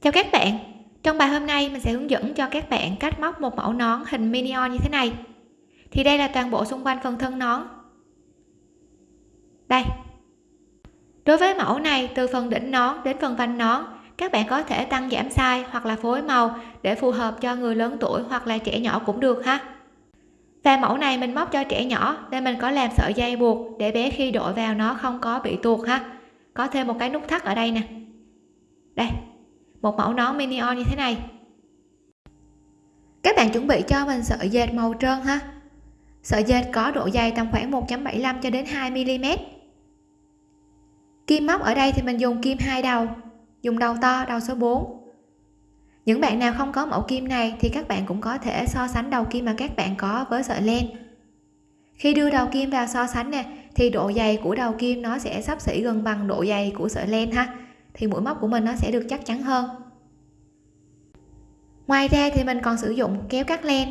chào các bạn. Trong bài hôm nay, mình sẽ hướng dẫn cho các bạn cách móc một mẫu nón hình mini on như thế này. Thì đây là toàn bộ xung quanh phần thân nón. Đây. Đối với mẫu này, từ phần đỉnh nón đến phần vành nón, các bạn có thể tăng giảm size hoặc là phối màu để phù hợp cho người lớn tuổi hoặc là trẻ nhỏ cũng được ha. Và mẫu này, mình móc cho trẻ nhỏ nên mình có làm sợi dây buộc để bé khi đội vào nó không có bị tuột ha. Có thêm một cái nút thắt ở đây nè. Đây một mẫu nón mini on như thế này. Các bạn chuẩn bị cho mình sợi dệt màu trơn ha. Sợi dệt có độ dày tầm khoảng 1.75 cho đến 2 mm kim móc ở đây thì mình dùng kim hai đầu, dùng đầu to, đầu số 4 những bạn nào không có mẫu kim này thì các bạn cũng có thể so sánh đầu kim mà các bạn có với sợi len. Khi đưa đầu kim vào so sánh nè, thì độ dày của đầu kim nó sẽ sắp xỉ gần bằng độ dày của sợi len ha thì mũi móc của mình nó sẽ được chắc chắn hơn. Ngoài ra thì mình còn sử dụng kéo cắt len.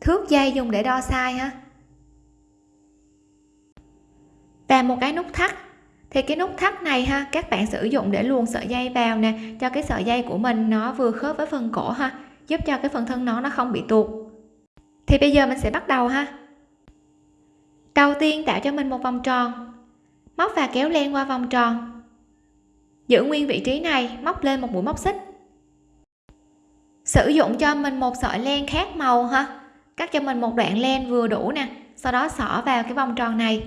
Thước dây dùng để đo size ha. Và một cái nút thắt. Thì cái nút thắt này ha, các bạn sử dụng để luồn sợi dây vào nè, cho cái sợi dây của mình nó vừa khớp với phần cổ ha, giúp cho cái phần thân nó nó không bị tuột. Thì bây giờ mình sẽ bắt đầu ha. Đầu tiên tạo cho mình một vòng tròn. Móc và kéo len qua vòng tròn giữ nguyên vị trí này, móc lên một mũi móc xích. Sử dụng cho mình một sợi len khác màu ha. Cắt cho mình một đoạn len vừa đủ nè, sau đó xỏ vào cái vòng tròn này.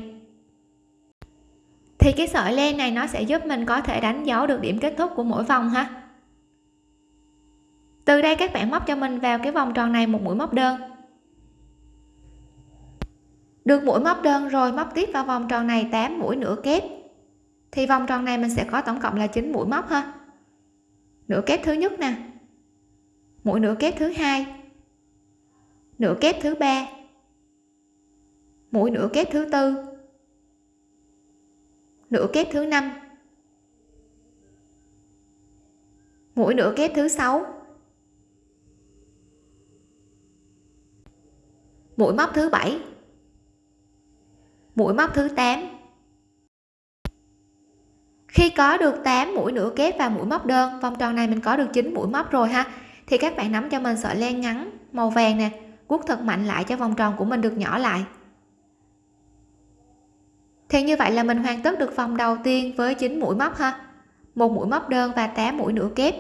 Thì cái sợi len này nó sẽ giúp mình có thể đánh dấu được điểm kết thúc của mỗi vòng ha. Từ đây các bạn móc cho mình vào cái vòng tròn này một mũi móc đơn. Được mũi móc đơn rồi, móc tiếp vào vòng tròn này 8 mũi nửa kép thì vòng tròn này mình sẽ có tổng cộng là 9 mũi móc ha. Nửa kép thứ nhất nè. Mũi nửa kép thứ hai. Nửa kép thứ ba. Mũi nửa kép thứ tư. Nửa kép thứ năm. Mũi nửa kép thứ sáu. Mũi móc thứ bảy. Mũi móc thứ 8 khi có được 8 mũi nửa kép và mũi móc đơn, vòng tròn này mình có được 9 mũi móc rồi ha. Thì các bạn nắm cho mình sợi len ngắn màu vàng nè quất thật mạnh lại cho vòng tròn của mình được nhỏ lại. Thì như vậy là mình hoàn tất được vòng đầu tiên với 9 mũi móc ha. Một mũi móc đơn và 8 mũi nửa kép.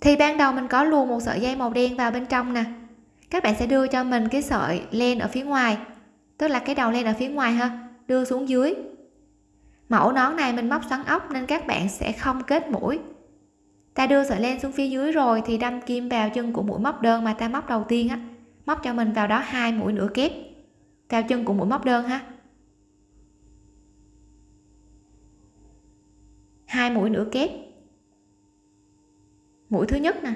Thì ban đầu mình có luôn một sợi dây màu đen vào bên trong nè. Các bạn sẽ đưa cho mình cái sợi len ở phía ngoài, tức là cái đầu len ở phía ngoài ha, đưa xuống dưới mẫu nón này mình móc xoắn ốc nên các bạn sẽ không kết mũi. Ta đưa sợi len xuống phía dưới rồi thì đâm kim vào chân của mũi móc đơn mà ta móc đầu tiên á. Móc cho mình vào đó hai mũi nửa kép. Vào chân của mũi móc đơn ha. Hai mũi nửa kép. Mũi thứ nhất nè.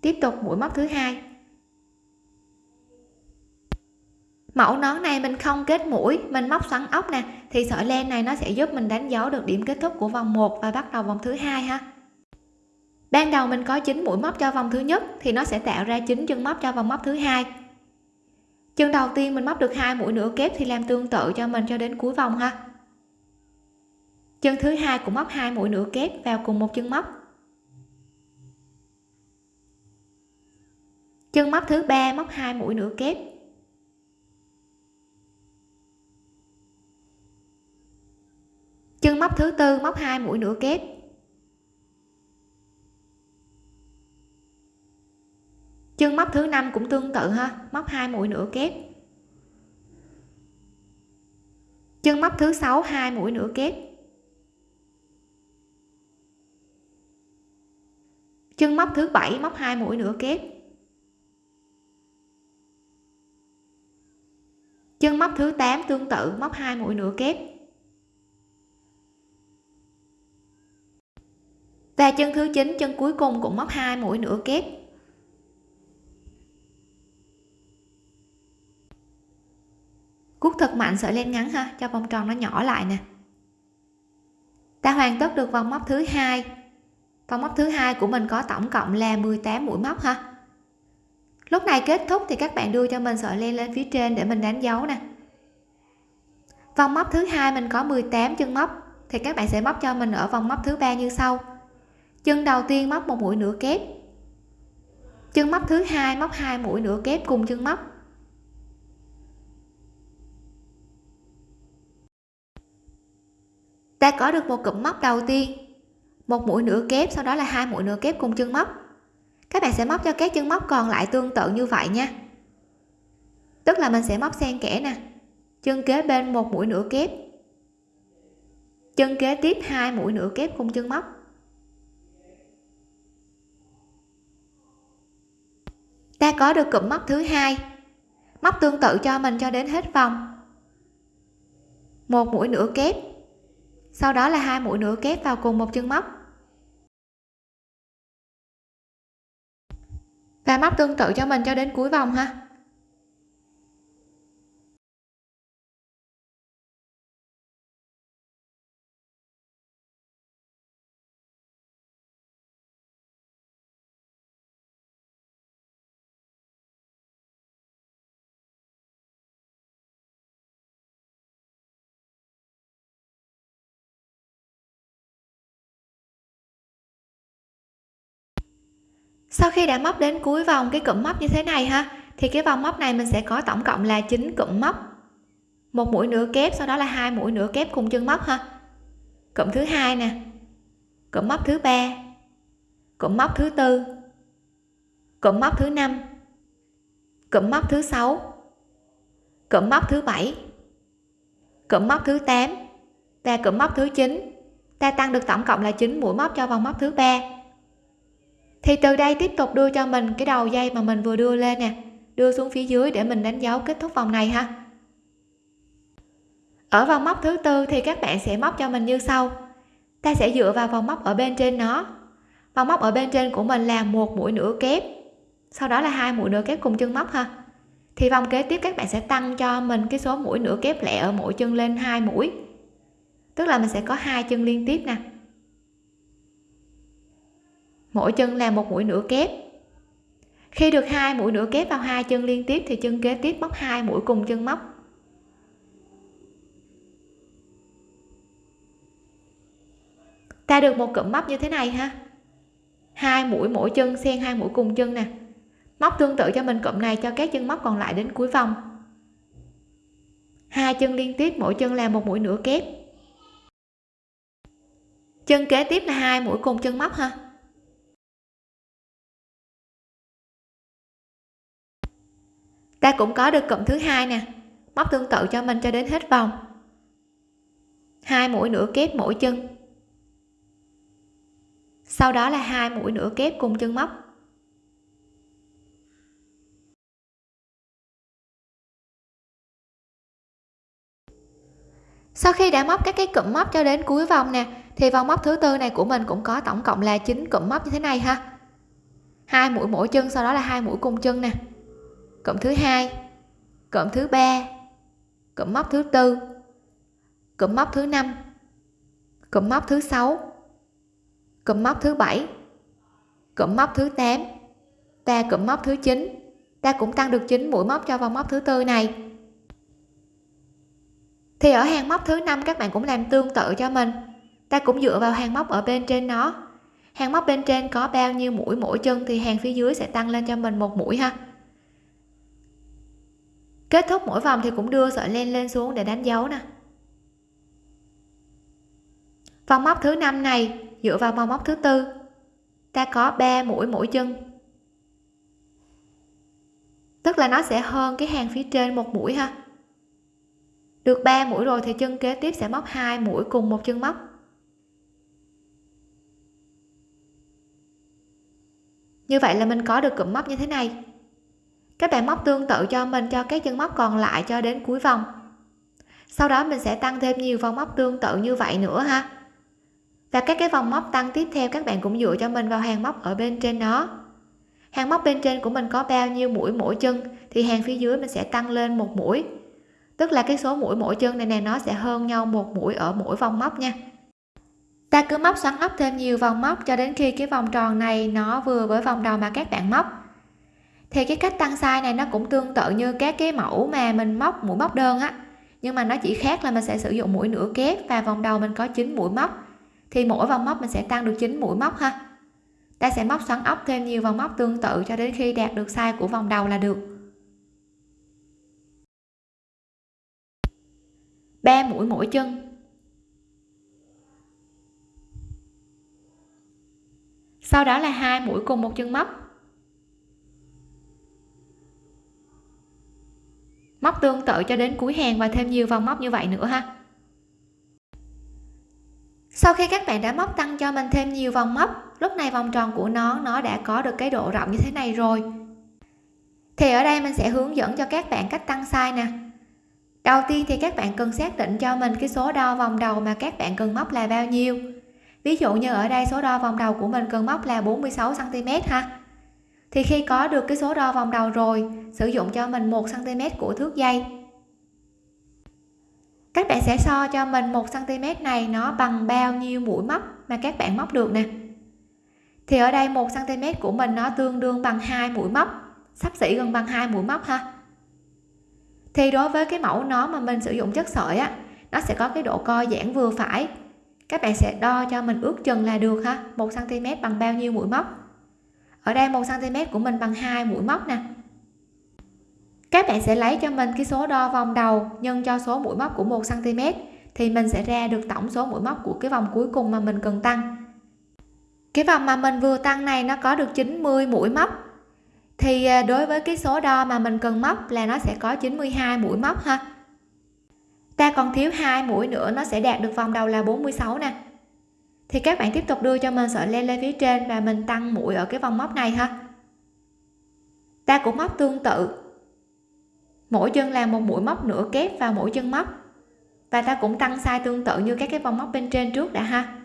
Tiếp tục mũi móc thứ hai. Mẫu nón này mình không kết mũi, mình móc xoắn ốc nè thì sợi len này nó sẽ giúp mình đánh dấu được điểm kết thúc của vòng 1 và bắt đầu vòng thứ hai ha. Ban đầu mình có 9 mũi móc cho vòng thứ nhất thì nó sẽ tạo ra 9 chân móc cho vòng móc thứ hai. Chân đầu tiên mình móc được hai mũi nửa kép thì làm tương tự cho mình cho đến cuối vòng ha. Chân thứ hai cũng móc hai mũi nửa kép vào cùng một chân móc. Chân móc thứ ba móc hai mũi nửa kép. Chân móc thứ tư, móc hai, mũi nửa kép. Chân móc thứ năm cũng tương tự ha, móc hai, mũi nửa kép. Chân móc thứ sáu, hai, mũi nửa kép. Chân móc thứ bảy, móc hai, mũi nửa kép. Chân móc thứ 8 tương tự, móc hai, mũi nửa kép. Và chân thứ 9 chân cuối cùng cũng móc hai mũi nửa kép. Cút thật mạnh sợi len ngắn ha, cho vòng tròn nó nhỏ lại nè. Ta hoàn tất được vòng móc thứ hai. Vòng móc thứ hai của mình có tổng cộng là 18 mũi móc ha. Lúc này kết thúc thì các bạn đưa cho mình sợi len lên phía trên để mình đánh dấu nè. Vòng móc thứ hai mình có 18 chân móc, thì các bạn sẽ móc cho mình ở vòng móc thứ ba như sau chân đầu tiên móc một mũi nửa kép. Chân móc thứ hai móc hai mũi nửa kép cùng chân móc. Ta có được một cụm móc đầu tiên, một mũi nửa kép, sau đó là hai mũi nửa kép cùng chân móc. Các bạn sẽ móc cho các chân móc còn lại tương tự như vậy nha. Tức là mình sẽ móc xen kẽ nè. Chân kế bên một mũi nửa kép. Chân kế tiếp hai mũi nửa kép cùng chân móc. Ta có được cụm móc thứ hai. Móc tương tự cho mình cho đến hết vòng. Một mũi nửa kép. Sau đó là hai mũi nửa kép vào cùng một chân móc và móc tương tự cho mình cho đến cuối vòng ha. Sau khi đã móc đến cuối vòng cái cụm móc như thế này ha, thì cái vòng móc này mình sẽ có tổng cộng là 9 cụm móc. Một mũi nửa kép, sau đó là hai mũi nửa kép cùng chân móc ha. Cụm thứ hai nè, cụm móc thứ ba, cụm móc thứ tư, cụm móc thứ năm, cụm móc thứ sáu, cụm móc thứ bảy, cụm móc thứ 8 và cụm móc thứ 9 ta tăng được tổng cộng là 9 mũi móc cho vòng móc thứ ba thì từ đây tiếp tục đưa cho mình cái đầu dây mà mình vừa đưa lên nè. Đưa xuống phía dưới để mình đánh dấu kết thúc vòng này ha. Ở vòng móc thứ tư thì các bạn sẽ móc cho mình như sau. Ta sẽ dựa vào vòng móc ở bên trên nó. Vòng móc ở bên trên của mình là một mũi nửa kép, sau đó là hai mũi nửa kép cùng chân móc ha. Thì vòng kế tiếp các bạn sẽ tăng cho mình cái số mũi nửa kép lẻ ở mỗi chân lên hai mũi. Tức là mình sẽ có hai chân liên tiếp nè mỗi chân làm một mũi nửa kép. Khi được hai mũi nửa kép vào hai chân liên tiếp thì chân kế tiếp móc hai mũi cùng chân móc. Ta được một cụm móc như thế này ha. Hai mũi mỗi chân, xen hai mũi cùng chân nè. Móc tương tự cho mình cụm này cho các chân móc còn lại đến cuối vòng. Hai chân liên tiếp, mỗi chân làm một mũi nửa kép. Chân kế tiếp là hai mũi cùng chân móc ha. Ta cũng có được cụm thứ hai nè. Móc tương tự cho mình cho đến hết vòng. Hai mũi nửa kép mỗi chân. Sau đó là hai mũi nửa kép cùng chân móc. Sau khi đã móc các cái cụm móc cho đến cuối vòng nè, thì vòng móc thứ tư này của mình cũng có tổng cộng là 9 cụm móc như thế này ha. Hai mũi mỗi chân, sau đó là hai mũi cùng chân nè cộng thứ hai, cộng thứ ba, cộng móc thứ tư, cộng móc thứ năm, cộng móc thứ sáu, cộng móc thứ bảy, cộng móc thứ 8 và cộng móc thứ 9 ta cũng tăng được 9 mũi móc cho vòng móc thứ tư này. Thì ở hàng móc thứ năm, các bạn cũng làm tương tự cho mình. Ta cũng dựa vào hàng móc ở bên trên nó. Hàng móc bên trên có bao nhiêu mũi mỗi chân thì hàng phía dưới sẽ tăng lên cho mình một mũi ha kết thúc mỗi vòng thì cũng đưa sợi len lên xuống để đánh dấu nè. Vòng móc thứ năm này, dựa vào vòng móc thứ tư, ta có 3 mũi mỗi chân. Tức là nó sẽ hơn cái hàng phía trên một mũi ha. Được 3 mũi rồi thì chân kế tiếp sẽ móc hai mũi cùng một chân móc. Như vậy là mình có được cụm móc như thế này các bạn móc tương tự cho mình, cho các chân móc còn lại cho đến cuối vòng. Sau đó mình sẽ tăng thêm nhiều vòng móc tương tự như vậy nữa ha. Và các cái vòng móc tăng tiếp theo các bạn cũng dựa cho mình vào hàng móc ở bên trên nó hàng móc bên trên của mình có bao nhiêu mũi mỗi chân thì hàng phía dưới mình sẽ tăng lên một mũi. Tức là cái số mũi mỗi chân này nè, nó sẽ hơn nhau một mũi ở mỗi vòng móc nha. Ta cứ móc xoắn ốc thêm nhiều vòng móc cho đến khi cái vòng tròn này nó vừa với vòng đầu mà các bạn móc thì cái cách tăng size này nó cũng tương tự như các cái mẫu mà mình móc mũi móc đơn á. Nhưng mà nó chỉ khác là mình sẽ sử dụng mũi nửa kép và vòng đầu mình có 9 mũi móc. Thì mỗi vòng móc mình sẽ tăng được 9 mũi móc ha. Ta sẽ móc xoắn ốc thêm nhiều vòng móc tương tự cho đến khi đạt được size của vòng đầu là được. 3 mũi mỗi chân. Sau đó là hai mũi cùng một chân móc. Móc tương tự cho đến cuối hàng và thêm nhiều vòng móc như vậy nữa ha. Sau khi các bạn đã móc tăng cho mình thêm nhiều vòng móc, lúc này vòng tròn của nó nó đã có được cái độ rộng như thế này rồi. Thì ở đây mình sẽ hướng dẫn cho các bạn cách tăng size nè. Đầu tiên thì các bạn cần xác định cho mình cái số đo vòng đầu mà các bạn cần móc là bao nhiêu. Ví dụ như ở đây số đo vòng đầu của mình cần móc là 46 cm ha thì khi có được cái số đo vòng đầu rồi, sử dụng cho mình 1 cm của thước dây. Các bạn sẽ so cho mình 1 cm này nó bằng bao nhiêu mũi móc mà các bạn móc được nè. Thì ở đây 1 cm của mình nó tương đương bằng hai mũi móc, sắp xỉ gần bằng hai mũi móc ha. Thì đối với cái mẫu nó mà mình sử dụng chất sợi á, nó sẽ có cái độ co giãn vừa phải. Các bạn sẽ đo cho mình ước chừng là được ha 1 cm bằng bao nhiêu mũi móc ở đây 1 cm của mình bằng hai mũi móc nè. Các bạn sẽ lấy cho mình cái số đo vòng đầu nhân cho số mũi móc của 1 cm thì mình sẽ ra được tổng số mũi móc của cái vòng cuối cùng mà mình cần tăng. Cái vòng mà mình vừa tăng này nó có được 90 mũi móc. Thì à, đối với cái số đo mà mình cần móc là nó sẽ có 92 mũi móc ha. Ta còn thiếu hai mũi nữa, nó sẽ đạt được vòng đầu là 46 nè thì các bạn tiếp tục đưa cho mình sợi len lên phía trên và mình tăng mũi ở cái vòng móc này ha. Ta cũng móc tương tự. Mỗi chân làm một mũi móc nửa kép vào mỗi chân móc. Và ta cũng tăng size tương tự như các cái vòng móc bên trên trước đã ha.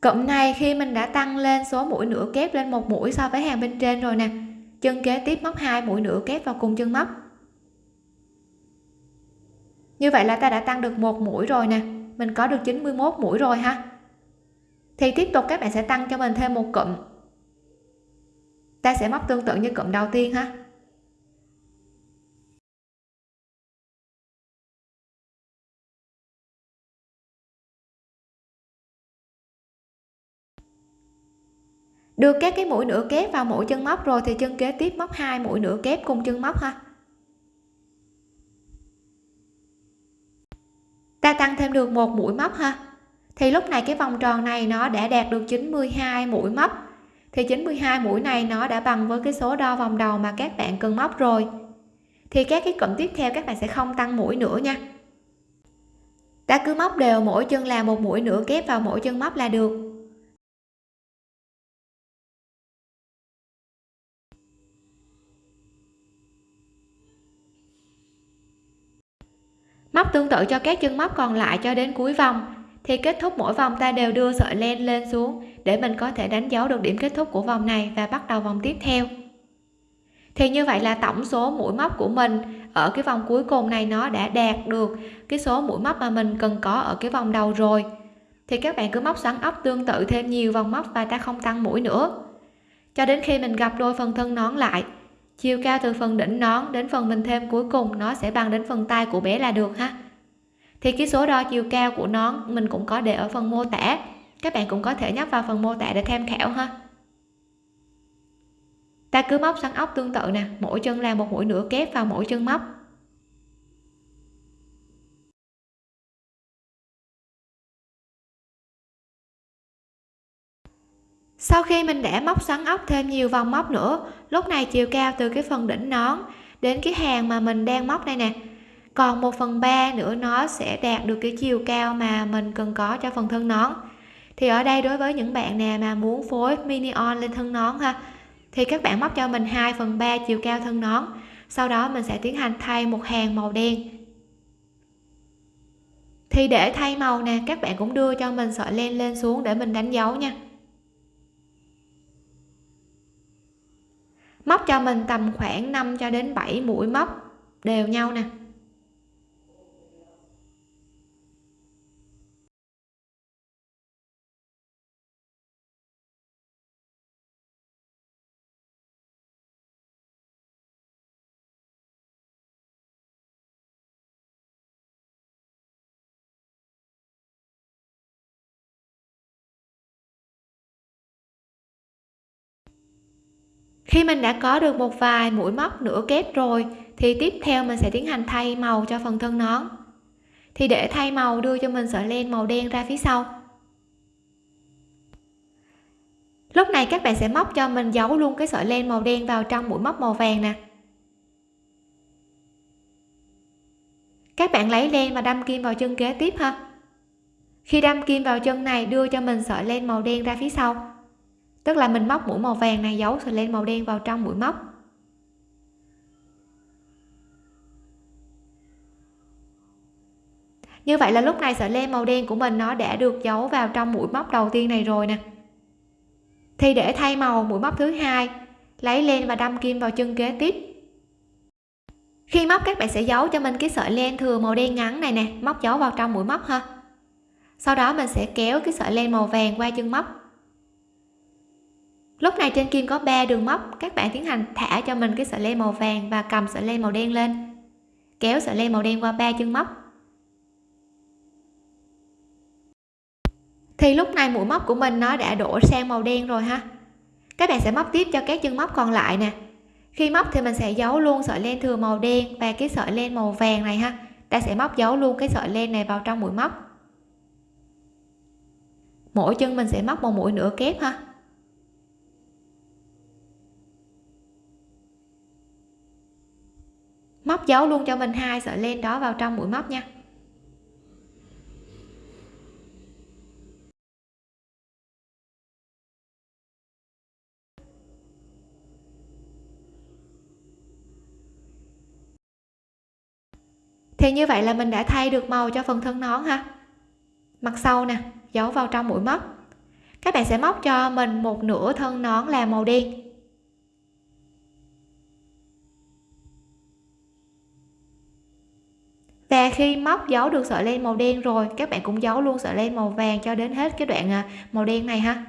Cụm này khi mình đã tăng lên số mũi nửa kép lên một mũi so với hàng bên trên rồi nè. Chân kế tiếp móc hai mũi nửa kép vào cùng chân móc. Như vậy là ta đã tăng được một mũi rồi nè. Mình có được 91 mũi rồi ha. Thì tiếp tục các bạn sẽ tăng cho mình thêm một cụm. Ta sẽ móc tương tự như cụm đầu tiên ha. Được các cái mũi nửa kép vào mỗi chân móc rồi thì chân kế tiếp móc hai mũi nửa kép cùng chân móc ha. Ta tăng thêm được một mũi móc ha. Thì lúc này cái vòng tròn này nó đã đạt được 92 mũi móc. Thì 92 mũi này nó đã bằng với cái số đo vòng đầu mà các bạn cần móc rồi. Thì các cái cụm tiếp theo các bạn sẽ không tăng mũi nữa nha. Ta cứ móc đều mỗi chân là một mũi nửa kép vào mỗi chân móc là được. Móc tương tự cho các chân móc còn lại cho đến cuối vòng. Thì kết thúc, mỗi vòng ta đều đưa sợi len lên xuống để mình có thể đánh dấu được điểm kết thúc của vòng này và bắt đầu vòng tiếp theo. Thì như vậy là tổng số mũi móc của mình ở cái vòng cuối cùng này nó đã đạt được cái số mũi móc mà mình cần có ở cái vòng đầu rồi. Thì các bạn cứ móc xoắn ốc tương tự thêm nhiều vòng móc và ta không tăng mũi nữa. Cho đến khi mình gặp đôi phần thân nón lại chiều cao từ phần đỉnh nón đến phần mình thêm cuối cùng, nó sẽ bằng đến phần tay của bé là được ha. Thì cái số đo chiều cao của nón mình cũng có để ở phần mô tả. Các bạn cũng có thể nhấp vào phần mô tả để tham khảo ha. Ta cứ móc sẵn ốc tương tự nè, mỗi chân làm một mũi nửa kép vào mỗi chân móc. Sau khi mình đã móc xoắn ốc thêm nhiều vòng móc nữa, lúc này chiều cao từ cái phần đỉnh nón đến cái hàng mà mình đang móc đây nè. Còn 1 phần ba nữa nó sẽ đạt được cái chiều cao mà mình cần có cho phần thân nón. Thì ở đây đối với những bạn nào mà muốn phối mini on lên thân nón ha, thì các bạn móc cho mình 2 phần 3 chiều cao thân nón, sau đó mình sẽ tiến hành thay một hàng màu đen. Thì để thay màu nè, các bạn cũng đưa cho mình sợi len lên xuống để mình đánh dấu nha. Móc cho mình tầm khoảng 5 cho đến 7 mũi móc đều nhau nè. Khi mình đã có được một vài mũi móc nửa kép rồi, thì tiếp theo mình sẽ tiến hành thay màu cho phần thân nón. Thì để thay màu đưa cho mình sợi len màu đen ra phía sau. Lúc này các bạn sẽ móc cho mình giấu luôn cái sợi len màu đen vào trong mũi móc màu vàng nè. Các bạn lấy len và đâm kim vào chân kế tiếp ha. Khi đâm kim vào chân này, đưa cho mình sợi len màu đen ra phía sau tức là mình móc mũi màu vàng này, giấu sợi len màu đen vào trong mũi móc. Như vậy là lúc này sợi len màu đen của mình nó đã được giấu vào trong mũi móc đầu tiên này rồi nè. Thì để thay màu mũi móc thứ hai, lấy len và đâm kim vào chân kế tiếp. Khi móc, các bạn sẽ giấu cho mình cái sợi len thừa màu đen ngắn này nè, móc giấu vào trong mũi móc ha. Sau đó mình sẽ kéo cái sợi len màu vàng qua chân móc lúc này trên kim có 3 đường móc, các bạn tiến hành thả cho mình cái sợi len màu vàng và cầm sợi len màu đen lên. Kéo sợi len màu đen qua ba chân móc. Thì lúc này mũi móc của mình nó đã đổ sang màu đen rồi ha. Các bạn sẽ móc tiếp cho các chân móc còn lại nè. Khi móc thì mình sẽ giấu luôn sợi len thừa màu đen và cái sợi len màu vàng này ha. Ta sẽ móc giấu luôn cái sợi len này vào trong mũi móc. Mỗi chân mình sẽ móc một mũi nửa kép ha. Móc dấu luôn cho mình hai, sợi len đó vào trong mũi móc nha. Thì như vậy là mình đã thay được màu cho phần thân nón ha. Mặt sau nè giấu vào trong mũi móc. Các bạn sẽ móc cho mình một nửa thân nón là màu đen. Và khi móc giấu được sợi len màu đen rồi, các bạn cũng giấu luôn sợi len màu vàng cho đến hết cái đoạn à, màu đen này ha.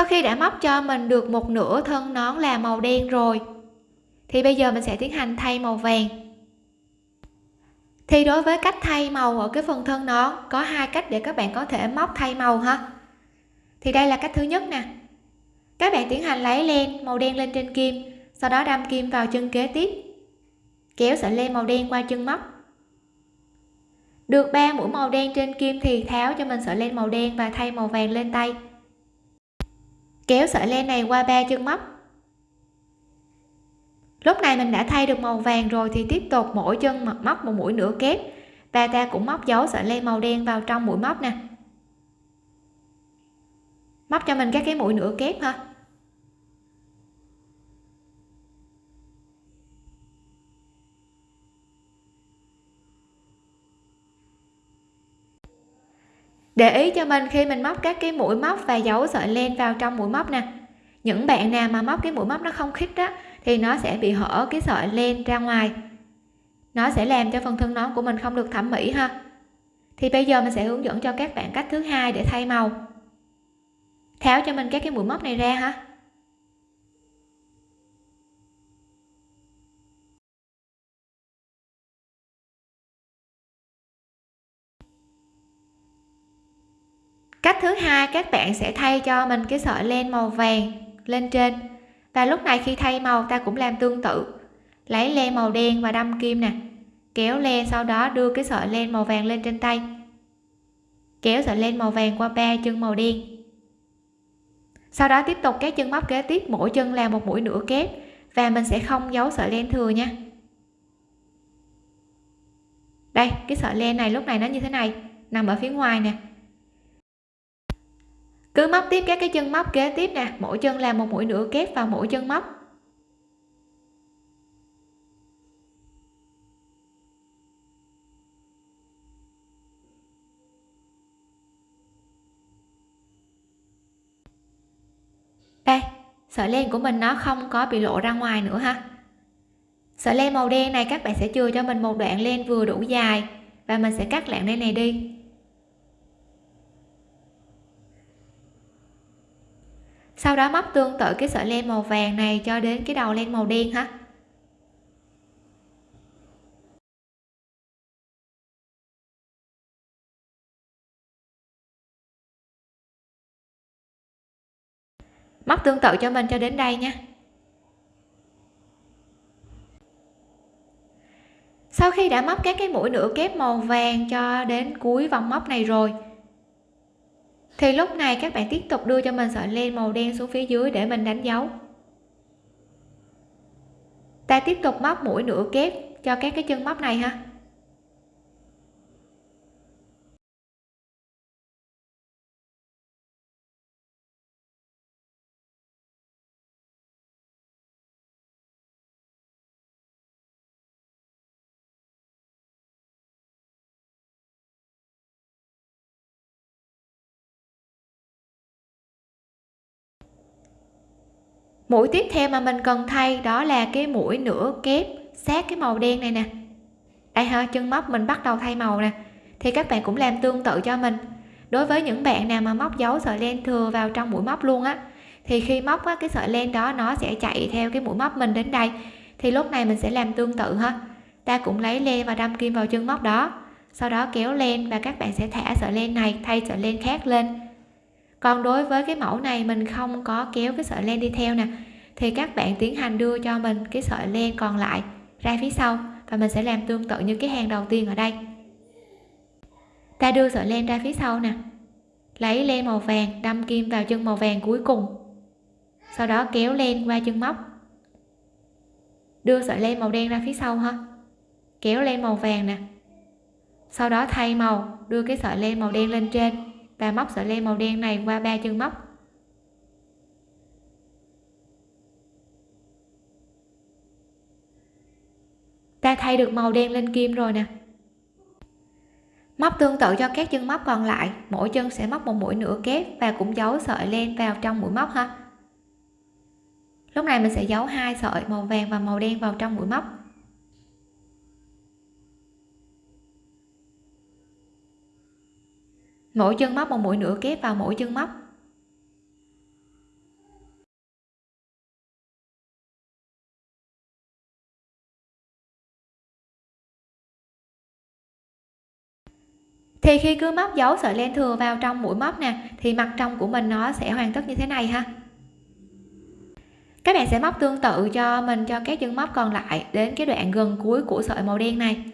Sau khi đã móc cho mình được một nửa thân nón là màu đen rồi, thì bây giờ mình sẽ tiến hành thay màu vàng. Thì đối với cách thay màu ở cái phần thân nón, có hai cách để các bạn có thể móc thay màu ha. Thì đây là cách thứ nhất nè. Các bạn tiến hành lấy len màu đen lên trên kim, sau đó đâm kim vào chân kế tiếp, kéo sợi len màu đen qua chân móc. Được ba mũi màu đen trên kim thì tháo cho mình sợi len màu đen và thay màu vàng lên tay kéo sợi len này qua ba chân móc. Lúc này mình đã thay được màu vàng rồi thì tiếp tục mỗi chân móc một mũi nửa kép. Và ta cũng móc dấu sợi len màu đen vào trong mũi móc nè. Móc cho mình các cái mũi nửa kép ha. Để ý cho mình khi mình móc các cái mũi móc và giấu sợi len vào trong mũi móc nè. Những bạn nào mà móc cái mũi móc nó không khít đó thì nó sẽ bị hở cái sợi len ra ngoài. Nó sẽ làm cho phần thân nón của mình không được thẩm mỹ ha. Thì bây giờ mình sẽ hướng dẫn cho các bạn cách thứ hai để thay màu. Tháo cho mình các cái mũi móc này ra ha. Cách thứ hai, các bạn sẽ thay cho mình cái sợi len màu vàng lên trên. Và lúc này khi thay màu, ta cũng làm tương tự. Lấy len màu đen và đâm kim nè. Kéo len, sau đó đưa cái sợi len màu vàng lên trên tay. Kéo sợi len màu vàng qua ba chân màu đen. Sau đó tiếp tục các chân móc kế tiếp, mỗi chân là một mũi nửa kép. Và mình sẽ không giấu sợi len thừa nha. Đây, cái sợi len này lúc này nó như thế này. Nằm ở phía ngoài nè cứ móc tiếp các cái chân móc kế tiếp nè, mỗi chân làm một mũi nửa kép vào mỗi chân móc. Đây sợi len của mình nó không có bị lộ ra ngoài nữa ha. Sợi len màu đen này các bạn sẽ chừa cho mình một đoạn len vừa đủ dài và mình sẽ cắt lạng len này đi. Sau đó móc tương tự cái sợi len màu vàng này cho đến cái đầu len màu đen ha. Móc tương tự cho mình cho đến đây nha. Sau khi đã móc các cái mũi nửa kép màu vàng cho đến cuối vòng móc này rồi thì lúc này các bạn tiếp tục đưa cho mình sợi len màu đen xuống phía dưới để mình đánh dấu. Ta tiếp tục móc mũi nửa kép cho các cái chân móc này ha. Mũi tiếp theo mà mình cần thay đó là cái mũi nửa kép sát cái màu đen này nè. Đây ha chân móc mình bắt đầu thay màu nè. Thì các bạn cũng làm tương tự cho mình. Đối với những bạn nào mà móc dấu sợi len thừa vào trong mũi móc luôn á thì khi móc á, cái sợi len đó nó sẽ chạy theo cái mũi móc mình đến đây. Thì lúc này mình sẽ làm tương tự ha. Ta cũng lấy len và đâm kim vào chân móc đó. Sau đó kéo len và các bạn sẽ thả sợi len này thay sợi len khác lên còn đối với cái mẫu này mình không có kéo cái sợi len đi theo nè. Thì các bạn tiến hành đưa cho mình cái sợi len còn lại ra phía sau và mình sẽ làm tương tự như cái hàng đầu tiên ở đây. Ta đưa sợi len ra phía sau nè. Lấy len màu vàng, đâm kim vào chân màu vàng cuối cùng. Sau đó kéo len qua chân móc. Đưa sợi len màu đen ra phía sau ha. Kéo len màu vàng nè. Sau đó thay màu, đưa cái sợi len màu đen lên trên và móc sợi len màu đen này qua ba chân móc. Ta thay được màu đen lên kim rồi nè. Móc tương tự cho các chân móc còn lại, mỗi chân sẽ móc một mũi nửa kép và cũng giấu sợi len vào trong mũi móc ha. Lúc này mình sẽ giấu hai sợi màu vàng và màu đen vào trong mũi móc. Mỗi chân móc một mũi nửa kép vào mỗi chân móc. Thì khi cứ móc dấu sợi len thừa vào trong mũi móc nè, thì mặt trong của mình nó sẽ hoàn tất như thế này ha. Các bạn sẽ móc tương tự cho mình cho các chân móc còn lại đến cái đoạn gần cuối của sợi màu đen này.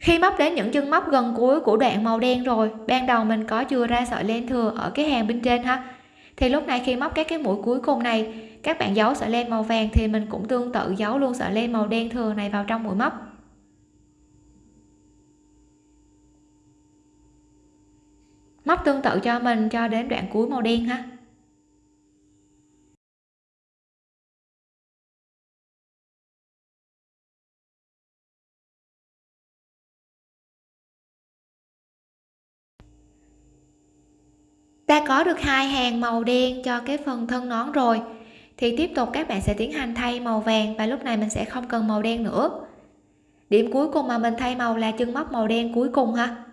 Khi móc đến những chân móc gần cuối của đoạn màu đen rồi, ban đầu mình có chưa ra sợi len thừa ở cái hàng bên trên ha. Thì lúc này khi móc các cái mũi cuối cùng này, các bạn giấu sợi len màu vàng thì mình cũng tương tự giấu luôn sợi len màu đen thừa này vào trong mũi móc móc tương tự cho mình cho đến đoạn cuối màu đen ha. Ta có được hai hàng màu đen cho cái phần thân nón rồi. Thì tiếp tục các bạn sẽ tiến hành thay màu vàng và lúc này mình sẽ không cần màu đen nữa. Điểm cuối cùng mà mình thay màu là chân móc màu đen cuối cùng ha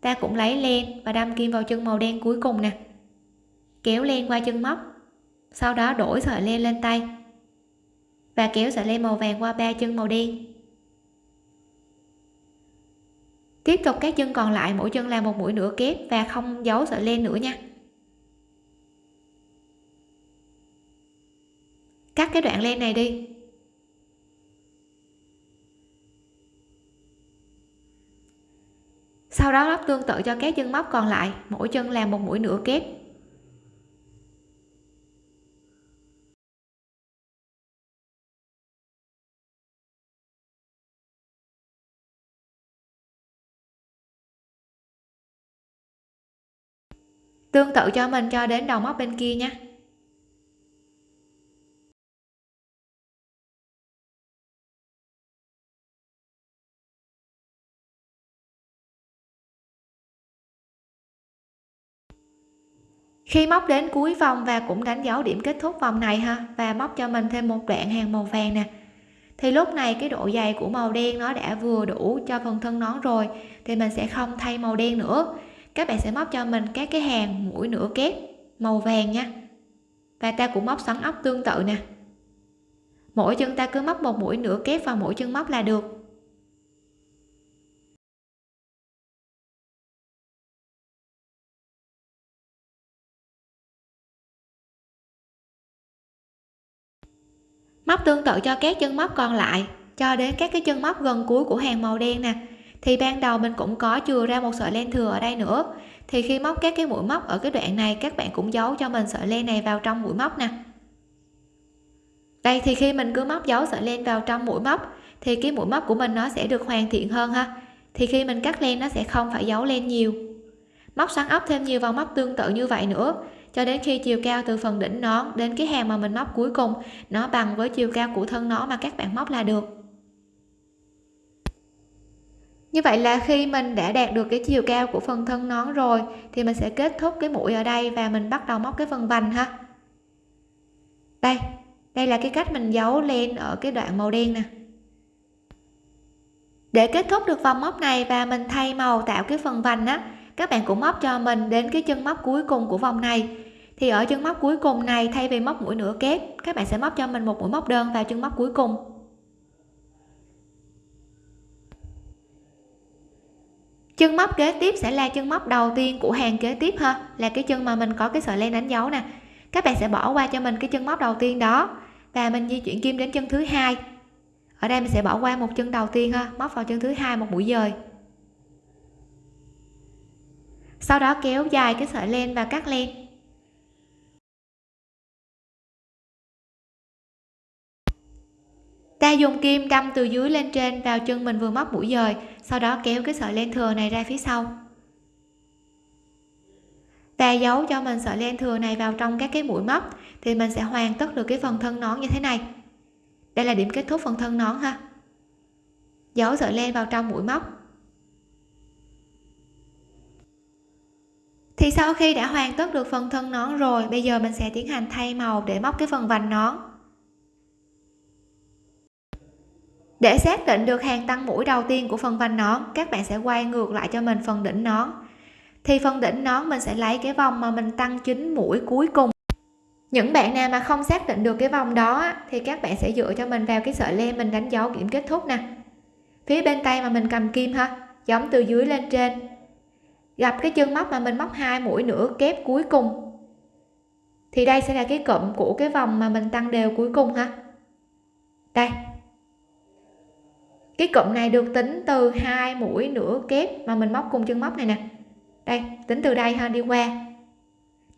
ta cũng lấy len và đâm kim vào chân màu đen cuối cùng nè. Kéo len qua chân móc. Sau đó đổi sợi len lên tay. Và kéo sợi len màu vàng qua ba chân màu đen. Tiếp tục các chân còn lại, mỗi chân làm một mũi nửa kép và không giấu sợi len nữa nha. Cắt cái đoạn len này đi. Sau đó lắp tương tự cho các chân móc còn lại, mỗi chân làm một mũi nửa kép. Tương tự cho mình, cho đến đầu móc bên kia nha khi móc đến cuối vòng và cũng đánh dấu điểm kết thúc vòng này ha, và móc cho mình thêm một đoạn hàng màu vàng nè, thì lúc này cái độ dày của màu đen nó đã vừa đủ cho phần thân nón rồi, thì mình sẽ không thay màu đen nữa các bạn sẽ móc cho mình các cái hàng mũi nửa kép màu vàng nha. Và ta cũng móc xoắn ốc tương tự nè. Mỗi chân ta cứ móc một mũi nửa kép vào mỗi chân móc là được. Móc tương tự cho các chân móc còn lại, cho đến các cái chân móc gần cuối của hàng màu đen nè thì ban đầu mình cũng có chừa ra một sợi len thừa ở đây nữa. Thì khi móc các cái mũi móc ở cái đoạn này, các bạn cũng giấu cho mình sợi len này vào trong mũi móc nè. Đây, thì khi mình cứ móc giấu sợi len vào trong mũi móc, thì cái mũi móc của mình nó sẽ được hoàn thiện hơn ha. Thì khi mình cắt len, nó sẽ không phải giấu len nhiều. Móc xoắn ốc thêm nhiều vòng móc tương tự như vậy nữa. Cho đến khi chiều cao từ phần đỉnh nón đến cái hàng mà mình móc cuối cùng, nó bằng với chiều cao của thân nó mà các bạn móc là được như vậy là khi mình đã đạt được cái chiều cao của phần thân nón rồi, thì mình sẽ kết thúc cái mũi ở đây và mình bắt đầu móc cái phần vành ha. Đây đây là cái cách mình giấu len ở cái đoạn màu đen nè. Để kết thúc được vòng móc này và mình thay màu tạo cái phần vành á, các bạn cũng móc cho mình đến cái chân móc cuối cùng của vòng này. Thì ở chân móc cuối cùng này, thay vì móc mũi nửa kép, các bạn sẽ móc cho mình một mũi móc đơn vào chân móc cuối cùng. Chân móc kế tiếp sẽ là chân móc đầu tiên của hàng kế tiếp ha. Là cái chân mà mình có cái sợi len đánh dấu nè. Các bạn sẽ bỏ qua cho mình cái chân móc đầu tiên đó. Và mình di chuyển kim đến chân thứ hai. Ở đây mình sẽ bỏ qua một chân đầu tiên ha. Móc vào chân thứ hai một mũi dời. Sau đó kéo dài cái sợi len và cắt len. Ta dùng kim đâm từ dưới lên trên vào chân mình vừa móc mũi dời, sau đó kéo cái sợi len thừa này ra phía sau. Ta giấu cho mình sợi len thừa này vào trong các cái mũi móc, thì mình sẽ hoàn tất được cái phần thân nón như thế này. Đây là điểm kết thúc phần thân nón ha. Giấu sợi len vào trong mũi móc. Thì sau khi đã hoàn tất được phần thân nón rồi, bây giờ mình sẽ tiến hành thay màu để móc cái phần vành nón. Để xác định được hàng tăng mũi đầu tiên của phần vành nón, các bạn sẽ quay ngược lại cho mình phần đỉnh nón. Thì phần đỉnh nón mình sẽ lấy cái vòng mà mình tăng chính mũi cuối cùng. Những bạn nào mà không xác định được cái vòng đó thì các bạn sẽ dựa cho mình vào cái sợi len mình đánh dấu điểm kết thúc nè. Phía bên tay mà mình cầm kim ha, giống từ dưới lên trên. Gặp cái chân móc mà mình móc hai mũi nữa kép cuối cùng. Thì đây sẽ là cái cụm của cái vòng mà mình tăng đều cuối cùng ha. Đây cái cụm này được tính từ hai mũi nửa kép mà mình móc cùng chân móc này nè. Đây, tính từ đây ha, đi qua.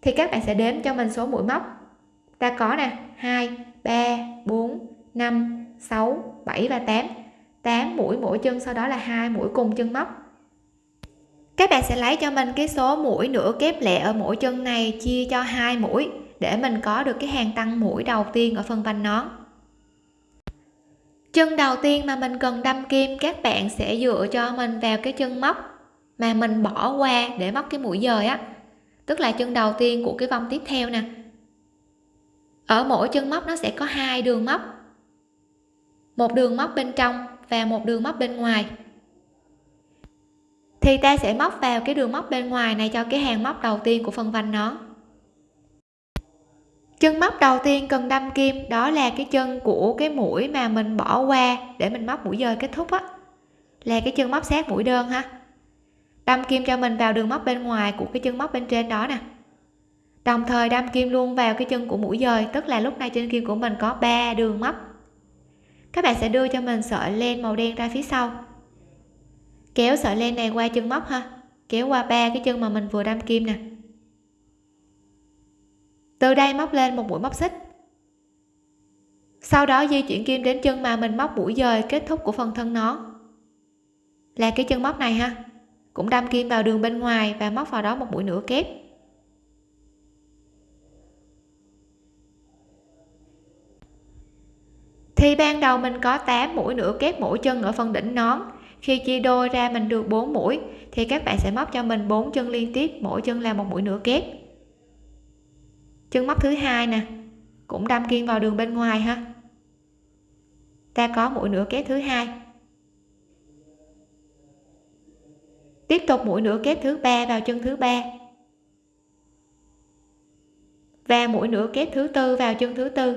Thì các bạn sẽ đếm cho mình số mũi móc. Ta có nè 2 3 4 5 6 7 và 8 8 mũi mỗi chân, sau đó là hai mũi cùng chân móc. Các bạn sẽ lấy cho mình cái số mũi nửa kép lẻ ở mỗi chân này chia cho hai mũi để mình có được cái hàng tăng mũi đầu tiên ở phần vành nón chân đầu tiên mà mình cần đâm kim, các bạn sẽ dựa cho mình vào cái chân móc mà mình bỏ qua để móc cái mũi dời á. Tức là chân đầu tiên của cái vòng tiếp theo nè. Ở mỗi chân móc nó sẽ có hai đường móc. Một đường móc bên trong và một đường móc bên ngoài. Thì ta sẽ móc vào cái đường móc bên ngoài này cho cái hàng móc đầu tiên của phần vành nó chân móc đầu tiên cần đâm kim, đó là cái chân của cái mũi mà mình bỏ qua để mình móc mũi dời kết thúc á. Là cái chân móc sát mũi đơn ha. Đâm kim cho mình vào đường móc bên ngoài của cái chân móc bên trên đó nè. Đồng thời đâm kim luôn vào cái chân của mũi dời tức là lúc này trên kim của mình có 3 đường móc. Các bạn sẽ đưa cho mình sợi len màu đen ra phía sau. Kéo sợi len này qua chân móc ha. Kéo qua ba cái chân mà mình vừa đâm kim nè từ đây móc lên một mũi móc xích. Sau đó di chuyển kim đến chân mà mình móc mũi dời kết thúc của phần thân nón là cái chân móc này ha. Cũng đâm kim vào đường bên ngoài và móc vào đó một mũi nửa kép. Thì ban đầu mình có 8 mũi nửa kép mỗi chân ở phần đỉnh nón. Khi chia đôi ra mình được 4 mũi, thì các bạn sẽ móc cho mình 4 chân liên tiếp, mỗi chân là một mũi nửa kép chân móc thứ hai nè. Cũng đâm kim vào đường bên ngoài ha. Ta có mũi nửa kép thứ hai. Tiếp tục mũi nửa kép thứ ba vào chân thứ ba. Và mũi nửa kép thứ tư vào chân thứ tư.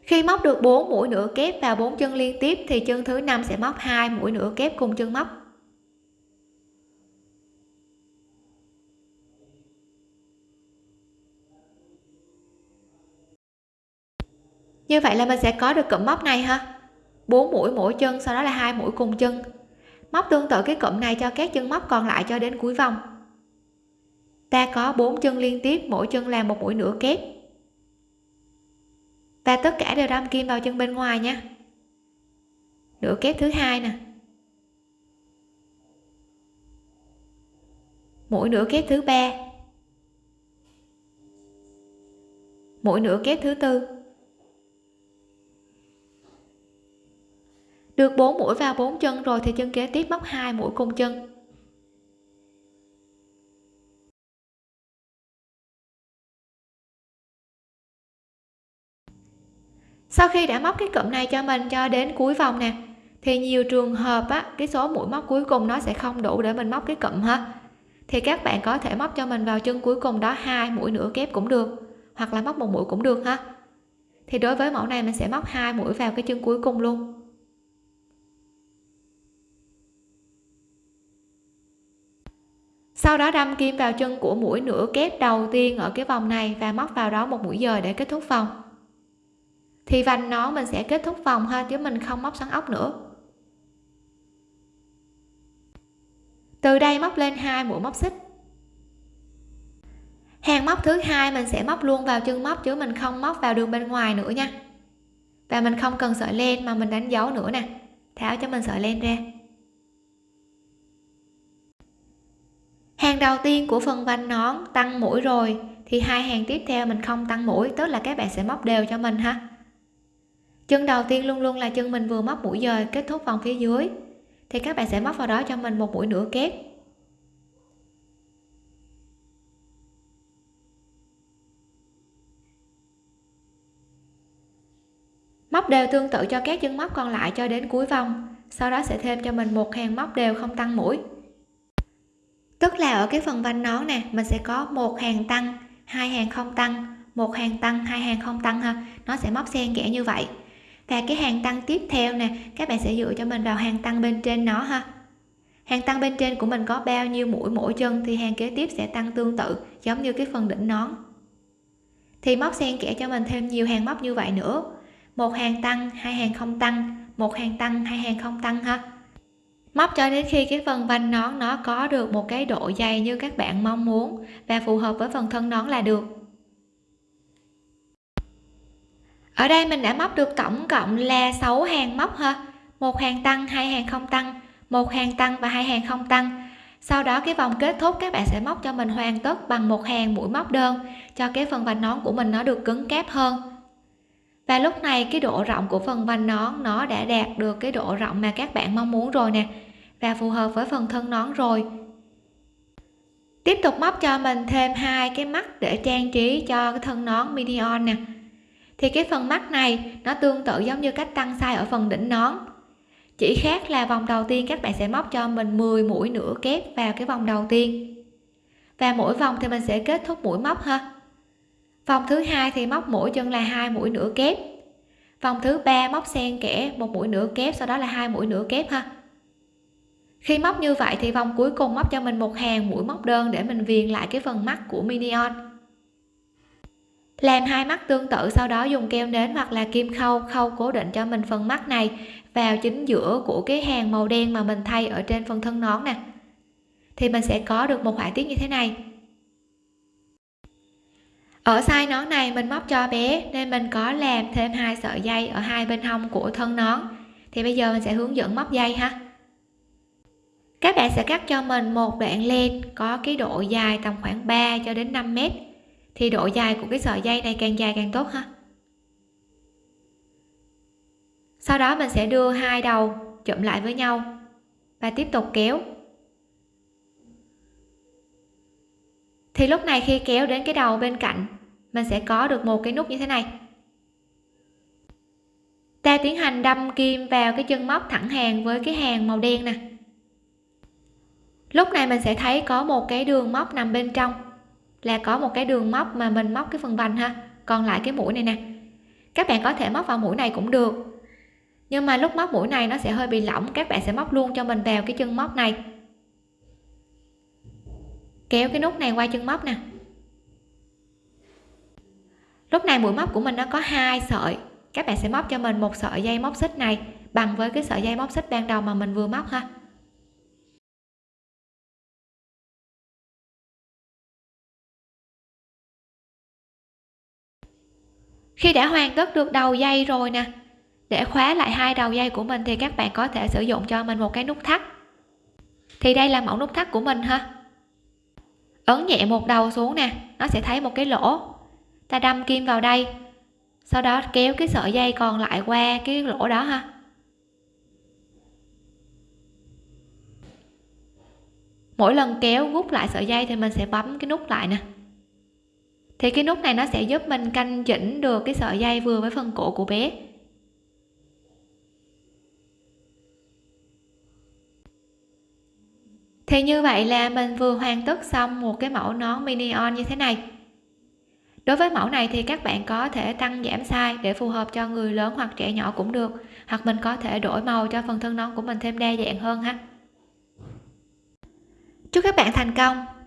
Khi móc được 4 mũi nửa kép vào bốn chân liên tiếp thì chân thứ năm sẽ móc hai mũi nửa kép cùng chân móc. Như vậy là mình sẽ có được cụm móc này ha? 4 mũi mỗi chân, sau đó là hai mũi cùng chân. Móc tương tự cái cụm này cho các chân móc còn lại cho đến cuối vòng. Ta có 4 chân liên tiếp, mỗi chân làm một mũi nửa kép. Và tất cả đều đâm kim vào chân bên ngoài nha. Nửa kép thứ hai nè. Mũi nửa kép thứ ba. Mũi nửa kép thứ tư. Được 4 mũi vào 4 chân rồi thì chân kế tiếp móc hai mũi cùng chân. Sau khi đã móc cái cụm này cho mình cho đến cuối vòng nè, thì nhiều trường hợp á, cái số mũi móc cuối cùng nó sẽ không đủ để mình móc cái cụm ha thì các bạn có thể móc cho mình vào chân cuối cùng đó hai mũi nửa kép cũng được, hoặc là móc một mũi cũng được ha. Thì đối với mẫu này mình sẽ móc hai mũi vào cái chân cuối cùng luôn. Sau đó đâm kim vào chân của mũi nửa kép đầu tiên ở cái vòng này và móc vào đó một mũi dời để kết thúc vòng. Thì vành nó mình sẽ kết thúc vòng ha, chứ mình không móc xoắn ốc nữa. Từ đây móc lên hai mũi móc xích. Hàng móc thứ hai mình sẽ móc luôn vào chân móc, chứ mình không móc vào đường bên ngoài nữa nha. Và mình không cần sợi len mà mình đánh dấu nữa nè. Tháo cho mình sợi len ra. Hàng đầu tiên của phần vành nón tăng mũi rồi, thì hai hàng tiếp theo mình không tăng mũi, tức là các bạn sẽ móc đều cho mình ha. Chân đầu tiên luôn luôn là chân mình vừa móc mũi dời kết thúc vòng phía dưới, thì các bạn sẽ móc vào đó cho mình một mũi nửa kép. Móc đều tương tự cho các chân móc còn lại cho đến cuối vòng, sau đó sẽ thêm cho mình một hàng móc đều không tăng mũi tức là ở cái phần vành nón nè, mình sẽ có một hàng tăng, hai hàng không tăng, một hàng tăng, hai hàng không tăng ha. Nó sẽ móc xen kẽ như vậy. Và cái hàng tăng tiếp theo nè, các bạn sẽ dựa cho mình vào hàng tăng bên trên nó ha. Hàng tăng bên trên của mình có bao nhiêu mũi mỗi chân thì hàng kế tiếp sẽ tăng tương tự, giống như cái phần đỉnh nón. Thì móc xen kẽ cho mình thêm nhiều hàng móc như vậy nữa. Một hàng tăng, hai hàng không tăng, một hàng tăng, hai hàng không tăng ha móc cho đến khi cái phần vành nón nó có được một cái độ dày như các bạn mong muốn và phù hợp với phần thân nón là được. Ở đây mình đã móc được tổng cộng là 6 hàng móc ha. Một hàng tăng, hai hàng không tăng, một hàng tăng và hai hàng không tăng. Sau đó cái vòng kết thúc, các bạn sẽ móc cho mình hoàn tất bằng một hàng mũi móc đơn, cho cái phần vành nón của mình nó được cứng cáp hơn. Và lúc này cái độ rộng của phần vành nón nó đã đạt được cái độ rộng mà các bạn mong muốn rồi nè và phù hợp với phần thân nón rồi. Tiếp tục móc cho mình thêm hai cái mắt để trang trí cho cái thân nón mini on nè. Thì cái phần mắt này, nó tương tự giống như cách tăng size ở phần đỉnh nón. Chỉ khác là vòng đầu tiên các bạn sẽ móc cho mình 10 mũi nửa kép vào cái vòng đầu tiên. Và mỗi vòng thì mình sẽ kết thúc mũi móc ha. Vòng thứ hai thì móc mỗi chân là hai mũi nửa kép. Vòng thứ ba móc xen kẽ một mũi nửa kép, sau đó là hai mũi nửa kép ha khi móc như vậy thì vòng cuối cùng móc cho mình một hàng mũi móc đơn để mình viền lại cái phần mắt của minion. Làm hai mắt tương tự, sau đó dùng keo nến hoặc là kim khâu khâu cố định cho mình phần mắt này vào chính giữa của cái hàng màu đen mà mình thay ở trên phần thân nón nè. Thì mình sẽ có được một họa tiết như thế này. Ở size nón này mình móc cho bé nên mình có làm thêm hai sợi dây ở hai bên hông của thân nón. Thì bây giờ mình sẽ hướng dẫn móc dây ha các bạn sẽ cắt cho mình một đoạn len có cái độ dài tầm khoảng 3 cho đến 5 mét. Thì độ dài của cái sợi dây này càng dài càng tốt ha. Sau đó mình sẽ đưa hai đầu chụm lại với nhau và tiếp tục kéo. Thì lúc này khi kéo đến cái đầu bên cạnh, mình sẽ có được một cái nút như thế này. Ta tiến hành đâm kim vào cái chân móc thẳng hàng với cái hàng màu đen nè lúc này mình sẽ thấy có một cái đường móc nằm bên trong, là có một cái đường móc mà mình móc cái phần vành ha. Còn lại cái mũi này nè. Các bạn có thể móc vào mũi này cũng được. Nhưng mà lúc móc mũi này nó sẽ hơi bị lỏng, các bạn sẽ móc luôn cho mình vào cái chân móc này. Kéo cái nút này qua chân móc nè. Lúc này mũi móc của mình nó có hai sợi. Các bạn sẽ móc cho mình một sợi dây móc xích này bằng với cái sợi dây móc xích ban đầu mà mình vừa móc ha. Khi đã hoàn tất được đầu dây rồi nè. Để khóa lại hai đầu dây của mình thì các bạn có thể sử dụng cho mình một cái nút thắt. Thì đây là mẫu nút thắt của mình ha. Ấn nhẹ một đầu xuống nè, nó sẽ thấy một cái lỗ. Ta đâm kim vào đây, sau đó kéo cái sợi dây còn lại qua cái lỗ đó ha. Mỗi lần kéo rút lại sợi dây thì mình sẽ bấm cái nút lại nè thì cái nút này nó sẽ giúp mình canh chỉnh được cái sợi dây vừa với phần cổ của bé. Thì như vậy là mình vừa hoàn tất xong một cái mẫu nón mini on như thế này. Đối với mẫu này thì các bạn có thể tăng giảm size để phù hợp cho người lớn hoặc trẻ nhỏ cũng được, hoặc mình có thể đổi màu cho phần thân nón của mình thêm đa dạng hơn ha. Chúc các bạn thành công!